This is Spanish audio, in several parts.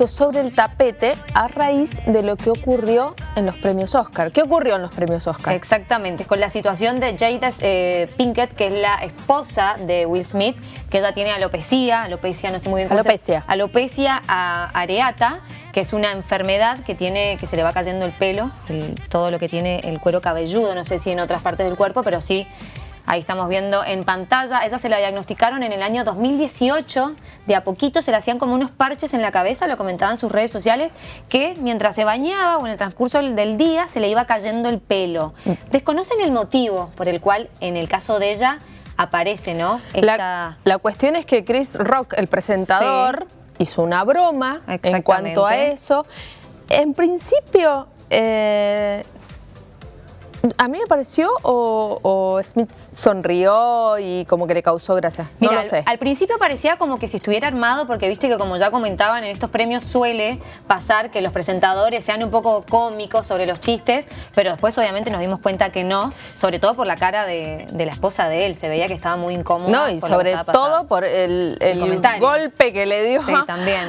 puesto sobre el tapete a raíz de lo que ocurrió en los premios Oscar. ¿Qué ocurrió en los premios Oscar? Exactamente, con la situación de Jada eh, Pinkett, que es la esposa de Will Smith, que ella tiene alopecia, alopecia no sé muy bien cómo Alopecia. Se, alopecia areata, que es una enfermedad que tiene que se le va cayendo el pelo, todo lo que tiene el cuero cabelludo, no sé si en otras partes del cuerpo, pero sí Ahí estamos viendo en pantalla, ella se la diagnosticaron en el año 2018, de a poquito se le hacían como unos parches en la cabeza, lo comentaban en sus redes sociales, que mientras se bañaba o en el transcurso del día se le iba cayendo el pelo. Desconocen el motivo por el cual en el caso de ella aparece, ¿no? La, cuestión es que Chris Rock, el presentador, hizo una broma en cuanto a eso. En principio, eh, a mí me pareció o, Smith sonrió y como que le causó gracia. No lo sé. Al, principio parecía como que si estuviera armado porque viste que como ya comentaban en estos premios suele pasar que los presentadores sean un poco cómicos sobre los chistes, pero después obviamente nos dimos cuenta que no, sobre todo por la cara de, la esposa de él. Se veía que estaba muy incómodo. No, y sobre todo por el, golpe que le dio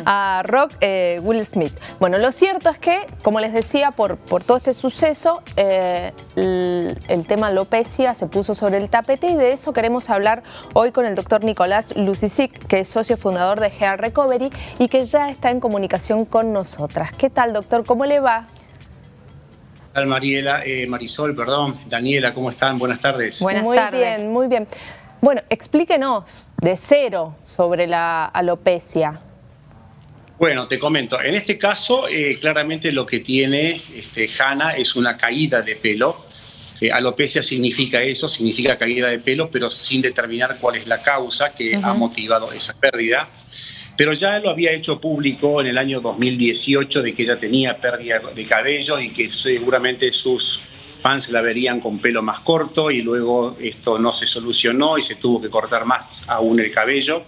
a Rock eh, Will Smith. Bueno, lo cierto es que, como les decía, por, por todo este suceso, eh, el, tema alopecia se puso sobre el tapete y de eso queremos hablar hoy con el doctor Nicolás Lucisic, que es socio fundador de Hair Recovery y que ya está en comunicación con nosotras. ¿Qué tal, doctor? ¿Cómo le va? ¿Qué tal, Mariela? Eh, Marisol, perdón. Daniela, ¿cómo están? Buenas tardes. Buenas muy bien, muy bien. Bueno, explíquenos de cero sobre la alopecia. Bueno, te comento, en este caso eh, claramente lo que tiene este, Hanna es una caída de pelo. Eh, alopecia significa eso, significa caída de pelo, pero sin determinar cuál es la causa que ha motivado esa pérdida. Pero ya lo había hecho público en el año 2018 de que ella tenía pérdida de cabello y que seguramente sus fans la verían con pelo más corto y luego esto no se solucionó y se tuvo que cortar más aún el cabello.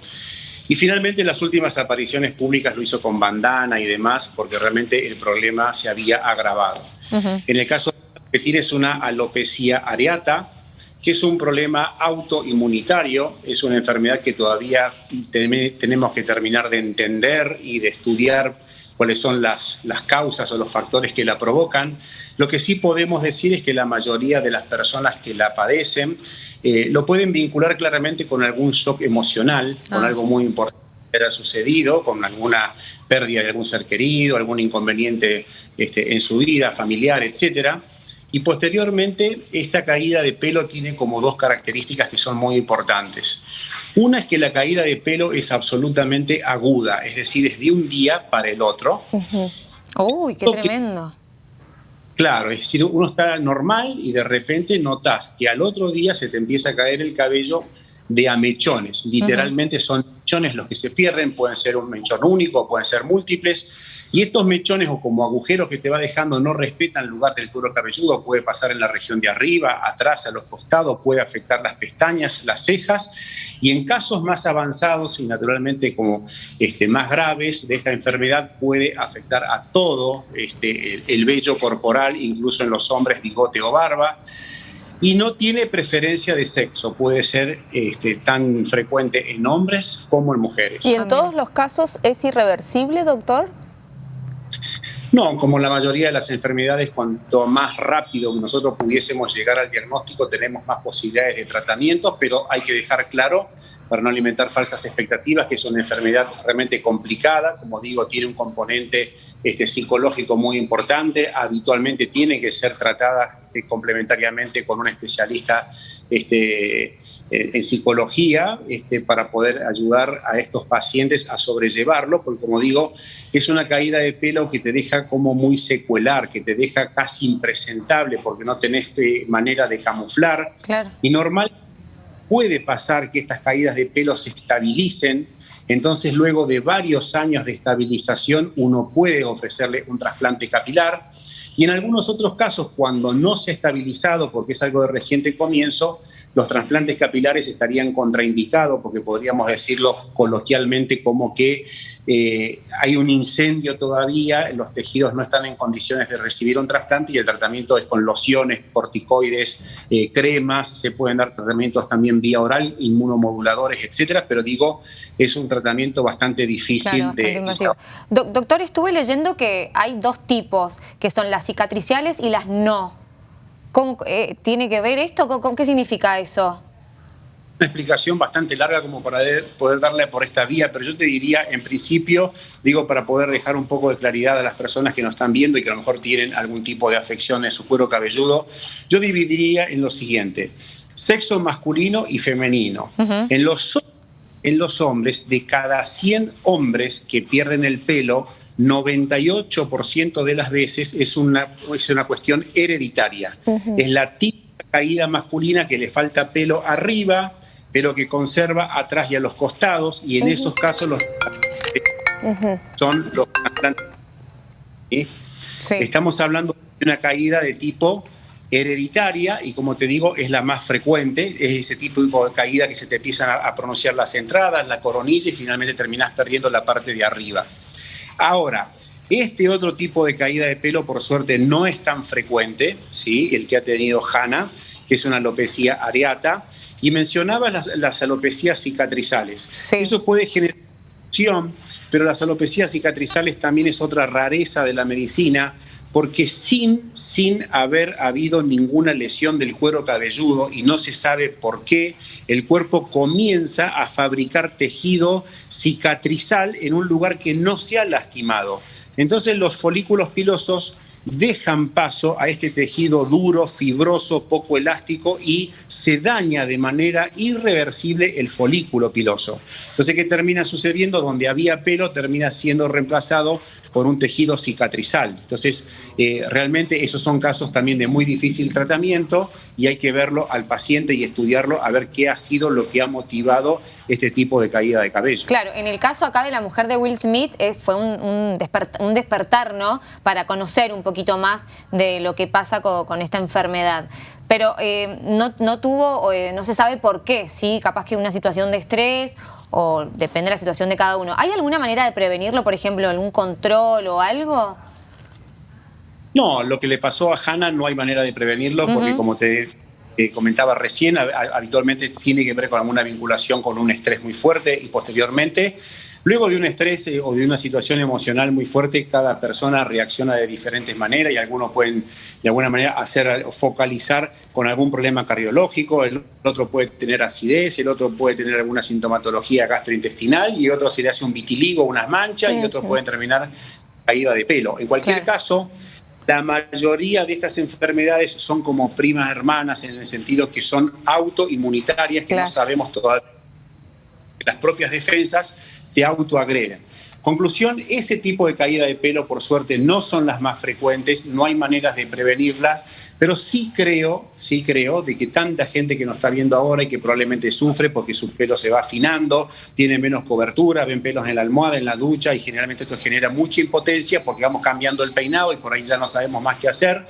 Y finalmente en las últimas apariciones públicas lo hizo con bandana y demás, porque realmente el problema se había agravado. En el caso que tienes una alopecia areata, que es un problema autoinmunitario, es una enfermedad que todavía tenemos que terminar de entender y de estudiar cuáles son las, las causas o los factores que la provocan. Lo que sí podemos decir es que la mayoría de las personas que la padecen eh, lo pueden vincular claramente con algún shock emocional, con ah. algo muy importante que haya sucedido, con alguna pérdida de algún ser querido, algún inconveniente este, en su vida, familiar, etc. Y posteriormente, esta caída de pelo tiene como dos características que son muy importantes. Una es que la caída de pelo es absolutamente aguda, es decir, es de un día para el otro. Uy, qué tremendo. Claro, es decir, uno está normal y de repente notas que al otro día se te empieza a caer el cabello de a mechones. Literalmente son mechones los que se pierden, pueden ser un mechón único, pueden ser múltiples. Y estos mechones o como agujeros que te va dejando no respetan el lugar del cuero cabelludo, puede pasar en la región de arriba, atrás, a los costados, puede afectar las pestañas, las cejas. Y en casos más avanzados y naturalmente como este, más graves de esta enfermedad puede afectar a todo este, el, el vello corporal, incluso en los hombres bigote o barba y no tiene preferencia de sexo, puede ser este, tan frecuente en hombres como en mujeres. ¿Y en todos los casos es irreversible, doctor? No, como la mayoría de las enfermedades, cuanto más rápido nosotros pudiésemos llegar al diagnóstico, tenemos más posibilidades de tratamiento, pero hay que dejar claro, para no alimentar falsas expectativas, que es una enfermedad realmente complicada, como digo, tiene un componente este, psicológico muy importante, habitualmente tiene que ser tratada este, complementariamente con un especialista este, en psicología este, para poder ayudar a estos pacientes a sobrellevarlo, porque como digo, es una caída de pelo que te deja como muy secuelar, que te deja casi impresentable porque no tenés manera de camuflar. Y normal puede pasar que estas caídas de pelo se estabilicen, entonces luego de varios años de estabilización uno puede ofrecerle un trasplante capilar. Y en algunos otros casos cuando no se ha estabilizado porque es algo de reciente comienzo, los trasplantes capilares estarían contraindicados, porque podríamos decirlo coloquialmente como que eh, hay un incendio todavía, los tejidos no están en condiciones de recibir un trasplante y el tratamiento es con lociones, corticoides, eh, cremas, se pueden dar tratamientos también vía oral, inmunomoduladores, etcétera, pero digo, es un tratamiento bastante difícil de... doctor, estuve leyendo que hay dos tipos, que son las cicatriciales y las no. ¿Cómo, eh, ¿Tiene que ver esto? ¿Con, qué significa eso? Una explicación bastante larga como para poder darle por esta vía, pero yo te diría, en principio, digo, para poder dejar un poco de claridad a las personas que nos están viendo y que a lo mejor tienen algún tipo de afección en su cuero cabelludo, yo dividiría en lo siguiente, sexo masculino y femenino. en, los, en los hombres, de cada 100 hombres que pierden el pelo, 98% de las veces es una, es una cuestión hereditaria. Es la típica caída masculina que le falta pelo arriba, pero que conserva atrás y a los costados, y en esos casos los son los Estamos hablando de una caída de tipo hereditaria y como te digo es la más frecuente, es ese tipo de caída que se te empiezan a, a pronunciar las entradas, la coronilla y finalmente terminas perdiendo la parte de arriba. Ahora, este otro tipo de caída de pelo, por suerte, no es tan frecuente, ¿sí? el que ha tenido Hanna, que es una alopecia areata, y mencionaba las, alopecias cicatrizales. Eso puede generar pero las alopecias cicatrizales también es otra rareza de la medicina, porque sin, sin haber habido ninguna lesión del cuero cabelludo y no se sabe por qué, el cuerpo comienza a fabricar tejido cicatrizal en un lugar que no se ha lastimado. Entonces los folículos pilosos dejan paso a este tejido duro, fibroso, poco elástico y se daña de manera irreversible el folículo piloso. Entonces, ¿qué termina sucediendo? Donde había pelo termina siendo reemplazado por un tejido cicatrizal. Entonces, eh, realmente esos son casos también de muy difícil tratamiento y hay que verlo al paciente y estudiarlo a ver qué ha sido lo que ha motivado este tipo de caída de cabello. Claro, en el caso acá de la mujer de Will Smith eh, fue un, despertar, ¿no? Para conocer un poquito más de lo que pasa con, esta enfermedad. Pero eh, no, no, tuvo, no se sabe por qué, ¿sí? Capaz que una situación de estrés o depende de la situación de cada uno. ¿Hay alguna manera de prevenirlo, por ejemplo, algún control o algo? No, lo que le pasó a Hannah no hay manera de prevenirlo porque como te comentaba recién, habitualmente tiene que ver con alguna vinculación con un estrés muy fuerte y posteriormente Luego de un estrés eh, o de una situación emocional muy fuerte, cada persona reacciona de diferentes maneras y algunos pueden de alguna manera hacer focalizar con algún problema cardiológico, el otro puede tener acidez, el otro puede tener alguna sintomatología gastrointestinal y otro se le hace un vitiligo, unas manchas y otros pueden terminar caída de pelo. En cualquier caso, la mayoría de estas enfermedades son como primas hermanas en el sentido que son autoinmunitarias, que no sabemos todavía las propias defensas te autoagregan. Conclusión, ese tipo de caída de pelo, por suerte, no son las más frecuentes, no hay maneras de prevenirlas, pero sí creo, sí creo de que tanta gente que nos está viendo ahora y que probablemente sufre porque su pelo se va afinando, tiene menos cobertura, ven pelos en la almohada, en la ducha y generalmente esto genera mucha impotencia porque vamos cambiando el peinado y por ahí ya no sabemos más qué hacer.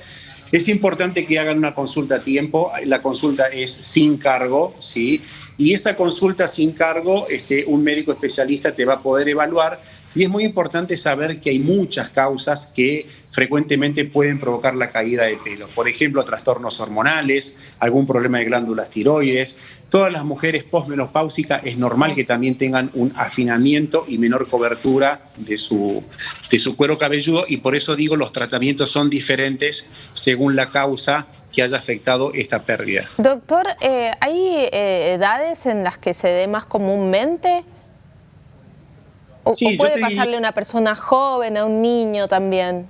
Es importante que hagan una consulta a tiempo, la consulta es sin cargo, ¿sí? Y esa consulta sin cargo, este, un médico especialista te va a poder evaluar y es muy importante saber que hay muchas causas que frecuentemente pueden provocar la caída de pelo. Por ejemplo, trastornos hormonales, algún problema de glándulas tiroides. Todas las mujeres posmenopáusicas es normal que también tengan un afinamiento y menor cobertura de su, de su cuero cabelludo y por eso digo los tratamientos son diferentes según la causa que haya afectado esta pérdida. Doctor, eh, ¿hay eh, edades en las que se dé más comúnmente? ¿O, puede pasarle a una persona joven, a un niño también?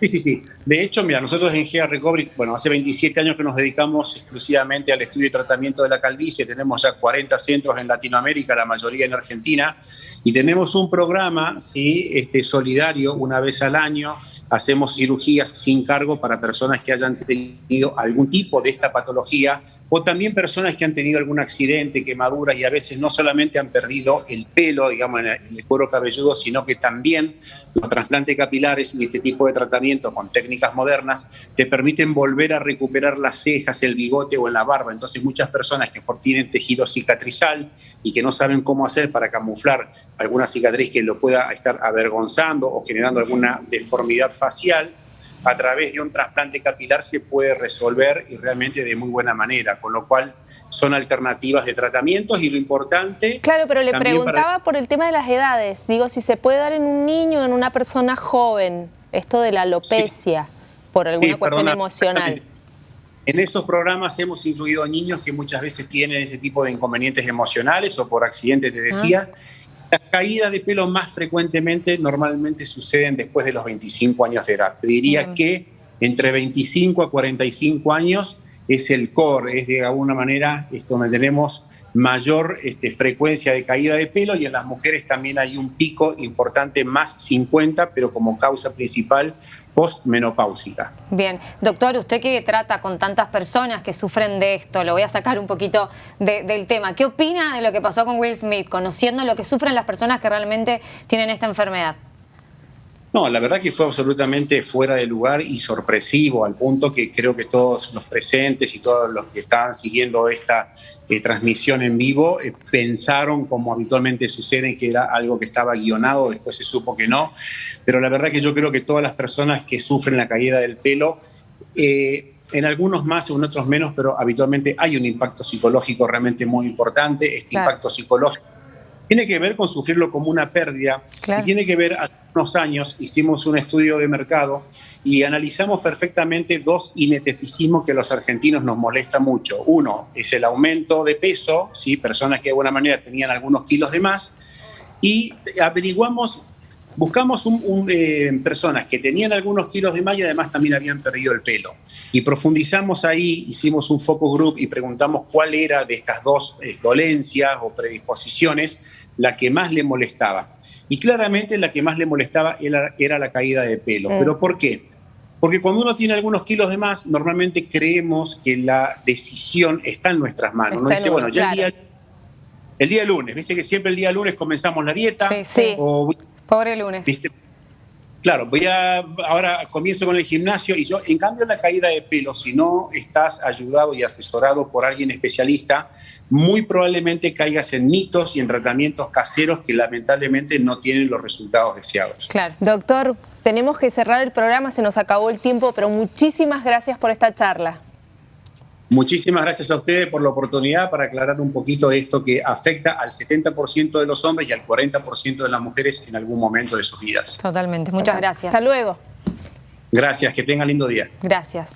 Sí, sí, sí. De hecho, mira, nosotros en GEA Recovery, bueno, hace 27 años que nos dedicamos exclusivamente al estudio y tratamiento de la calvicie. Tenemos ya 40 centros en Latinoamérica, la mayoría en Argentina, y tenemos un programa, sí, este, solidario, una vez al año, hacemos cirugías sin cargo para personas que hayan tenido algún tipo de esta patología o también personas que han tenido algún accidente, quemaduras y a veces no solamente han perdido el pelo, digamos, en el cuero cabelludo, sino que también los trasplantes capilares y este tipo de tratamiento con técnicas modernas te permiten volver a recuperar las cejas, el bigote o en la barba. Entonces muchas personas que tienen tejido cicatrizal y que no saben cómo hacer para camuflar alguna cicatriz que lo pueda estar avergonzando o generando alguna deformidad facial, a través de un trasplante capilar se puede resolver y realmente de muy buena manera, con lo cual son alternativas de tratamientos y lo importante... Claro, pero le preguntaba por el tema de las edades, digo, si se puede dar en un niño o en una persona joven, esto de la alopecia, por alguna cuestión emocional. En esos programas hemos incluido niños que muchas veces tienen ese tipo de inconvenientes emocionales o por accidentes, te decía, las caídas de pelo más frecuentemente normalmente suceden después de los 25 años de edad. Te diría que entre 25 a 45 años es el core, es de alguna manera esto donde tenemos mayor este, frecuencia de caída de pelo y en las mujeres también hay un pico importante más 50, pero como causa principal postmenopáusica. Bien, doctor, usted que trata con tantas personas que sufren de esto, lo voy a sacar un poquito del tema, ¿qué opina de lo que pasó con Will Smith, conociendo lo que sufren las personas que realmente tienen esta enfermedad? No, la verdad que fue absolutamente fuera de lugar y sorpresivo, al punto que creo que todos los presentes y todos los que estaban siguiendo esta eh, transmisión en vivo eh, pensaron, como habitualmente sucede, que era algo que estaba guionado, después se supo que no. Pero la verdad que yo creo que todas las personas que sufren la caída del pelo, eh, en algunos más, en otros menos, pero habitualmente hay un impacto psicológico realmente muy importante. Este impacto psicológico tiene que ver con sufrirlo como una pérdida y tiene que ver, hace unos años hicimos un estudio de mercado y analizamos perfectamente dos inesteticismos que a los argentinos nos molesta mucho. Uno es el aumento de peso, ¿sí? personas que de alguna manera tenían algunos kilos de más, y averiguamos, buscamos un, eh, personas que tenían algunos kilos de más y además también habían perdido el pelo. Y profundizamos ahí, hicimos un focus group y preguntamos cuál era de estas dos eh, dolencias o predisposiciones la que más le molestaba. Y claramente la que más le molestaba era, la caída de pelo. Mm. ¿Pero por qué? Porque cuando uno tiene algunos kilos de más, normalmente creemos que la decisión está en nuestras manos. Uno dice, bueno, ya el, día, el día lunes, viste que siempre el día lunes comenzamos la dieta. Sí, Pobre lunes. Claro, voy a, ahora comienzo con el gimnasio y yo, en cambio, la caída de pelo, si no estás ayudado y asesorado por alguien especialista, muy probablemente caigas en mitos y en tratamientos caseros que lamentablemente no tienen los resultados deseados. Claro. Doctor, tenemos que cerrar el programa, se nos acabó el tiempo, pero muchísimas gracias por esta charla. Muchísimas gracias a ustedes por la oportunidad para aclarar un poquito esto que afecta al 70% de los hombres y al 40% de las mujeres en algún momento de sus vidas. Totalmente, muchas gracias. Hasta luego. Gracias, que tengan lindo día. Gracias.